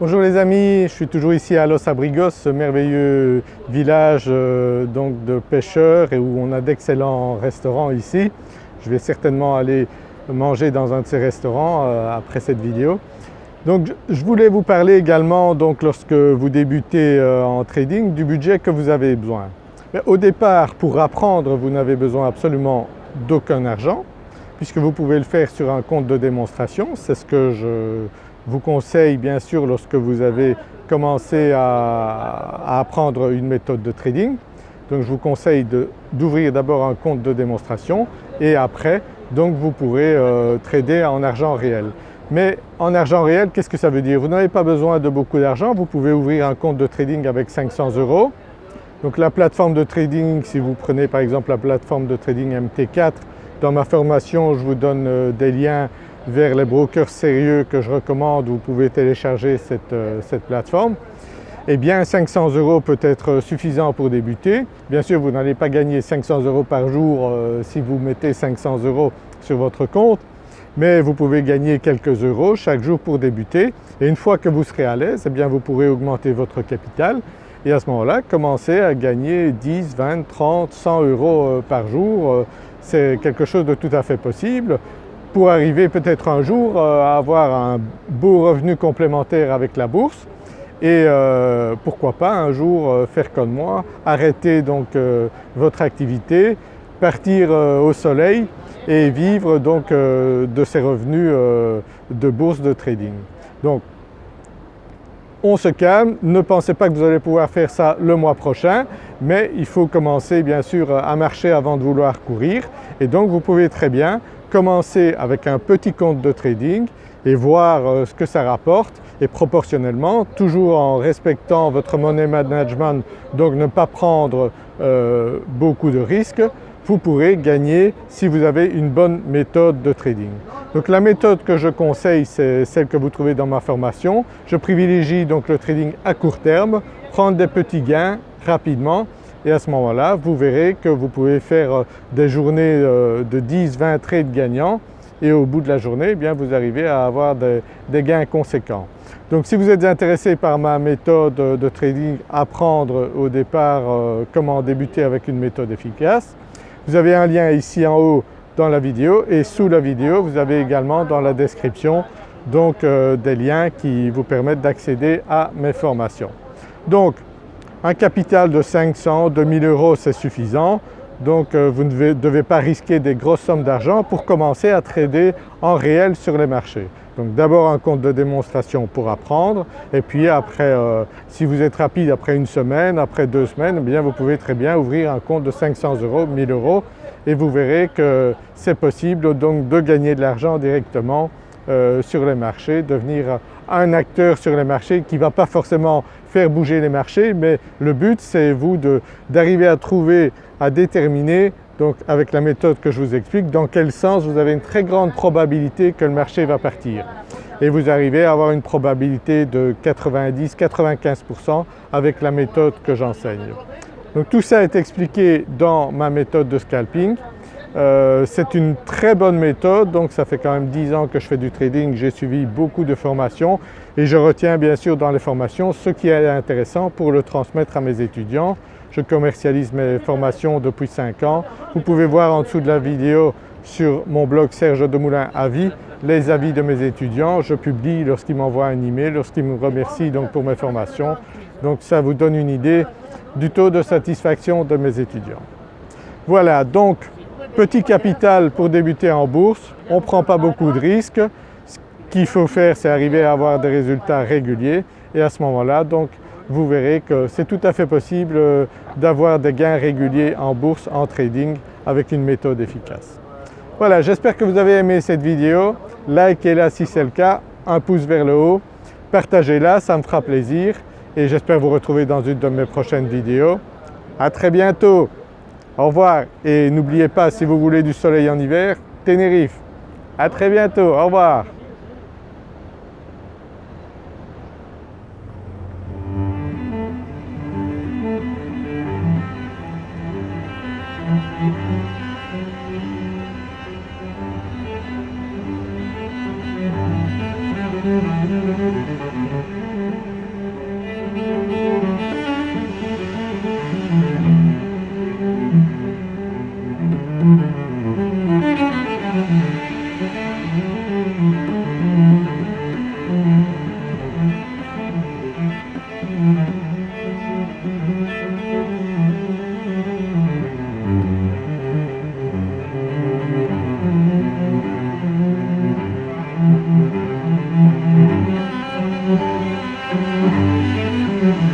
Bonjour les amis, je suis toujours ici à Los Abrigos, ce merveilleux village euh, donc de pêcheurs et où on a d'excellents restaurants ici. Je vais certainement aller manger dans un de ces restaurants euh, après cette vidéo. Donc je voulais vous parler également donc lorsque vous débutez euh, en trading du budget que vous avez besoin. au départ pour apprendre vous n'avez besoin absolument d'aucun argent puisque vous pouvez le faire sur un compte de démonstration, c'est ce que je vous conseille bien sûr lorsque vous avez commencé à, apprendre une méthode de trading. Donc je vous conseille d'ouvrir d'abord un compte de démonstration et après donc vous pourrez euh, trader en argent réel. Mais en argent réel, qu'est-ce que ça veut dire? Vous n'avez pas besoin de beaucoup d'argent, vous pouvez ouvrir un compte de trading avec 500 euros. Donc la plateforme de trading, si vous prenez par exemple la plateforme de trading MT4, dans ma formation je vous donne euh, des liens vers les brokers sérieux que je recommande, vous pouvez télécharger cette, euh, plateforme. Eh bien 500 euros peut être suffisant pour débuter. Bien sûr vous n'allez pas gagner 500 euros par jour euh, si vous mettez 500 euros sur votre compte, mais vous pouvez gagner quelques euros chaque jour pour débuter et une fois que vous serez à l'aise, eh bien vous pourrez augmenter votre capital et à ce moment-là commencer à gagner 10, 20, 30, 100 euros euh, par jour. C'est quelque chose de tout à fait possible pour arriver peut-être un jour euh, à avoir un beau revenu complémentaire avec la bourse et euh, pourquoi pas un jour euh, faire comme moi, arrêter donc votre activité, partir au soleil et vivre donc de ces revenus de bourse de trading. Donc on se calme, ne pensez pas que vous allez pouvoir faire ça le mois prochain mais il faut commencer bien sûr à marcher avant de vouloir courir et donc vous pouvez très bien commencer avec un petit compte de trading et voir euh, ce que ça rapporte et proportionnellement, toujours en respectant votre money management, donc ne pas prendre euh, beaucoup de risques, vous pourrez gagner si vous avez une bonne méthode de trading. Donc la méthode que je conseille c'est celle que vous trouvez dans ma formation. Je privilégie donc le trading à court terme, prendre des petits gains rapidement et à ce moment-là vous verrez que vous pouvez faire euh, des journées euh, de 10-20 trades gagnants et au bout de la journée eh bien vous arrivez à avoir des, gains conséquents. Donc si vous êtes intéressé par ma méthode de trading, apprendre au départ euh, comment débuter avec une méthode efficace, vous avez un lien ici en haut dans la vidéo et sous la vidéo vous avez également dans la description donc des liens qui vous permettent d'accéder à mes formations. Donc un capital de 500, 2000 euros c'est suffisant. Donc euh, vous ne devez, pas risquer des grosses sommes d'argent pour commencer à trader en réel sur les marchés. Donc d'abord un compte de démonstration pour apprendre. Et puis après euh, si vous êtes rapide après une semaine, après deux semaines, eh bien vous pouvez très bien ouvrir un compte de 500 euros, 1000 euros. Et vous verrez que c'est possible donc de gagner de l'argent directement euh, sur les marchés, devenir un acteur sur les marchés qui ne va pas forcément faire bouger les marchés mais le but c'est vous d'arriver à trouver, à déterminer donc avec la méthode que je vous explique dans quel sens vous avez une très grande probabilité que le marché va partir et vous arrivez à avoir une probabilité de 90-95% avec la méthode que j'enseigne. Donc tout ça est expliqué dans ma méthode de scalping. Euh, c'est une très bonne méthode donc ça fait quand même 10 ans que je fais du trading, j'ai suivi beaucoup de formations et je retiens bien sûr dans les formations ce qui est intéressant pour le transmettre à mes étudiants. Je commercialise mes formations depuis 5 ans. Vous pouvez voir en dessous de la vidéo sur mon blog Serge Demoulin Avis les avis de mes étudiants. Je publie lorsqu'ils m'envoient un email, lorsqu'ils me remercient donc pour mes formations. Donc ça vous donne une idée du taux de satisfaction de mes étudiants. Voilà donc Petit capital pour débuter en bourse, on ne prend pas beaucoup de risques. Ce qu'il faut faire c'est arriver à avoir des résultats réguliers et à ce moment-là donc vous verrez que c'est tout à fait possible euh, d'avoir des gains réguliers en bourse, en trading avec une méthode efficace. Voilà, j'espère que vous avez aimé cette vidéo. Likez-la si c'est le cas, un pouce vers le haut, partagez-la, ça me fera plaisir et j'espère vous retrouver dans une de mes prochaines vidéos. À très bientôt au revoir et n'oubliez pas si vous voulez du soleil en hiver, Tenerife. À très bientôt, au revoir. Thank mm -hmm. you.